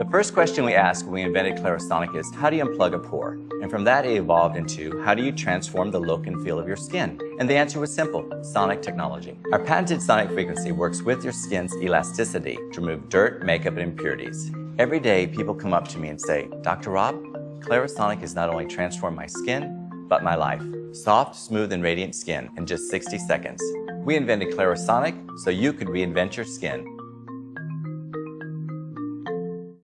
The first question we asked when we invented Clarisonic is, how do you unplug a pore? And from that it evolved into, how do you transform the look and feel of your skin? And the answer was simple, sonic technology. Our patented sonic frequency works with your skin's elasticity to remove dirt, makeup, and impurities. Every day, people come up to me and say, Dr. Rob, Clarisonic has not only transformed my skin, but my life. Soft, smooth, and radiant skin in just 60 seconds. We invented Clarisonic so you could reinvent your skin.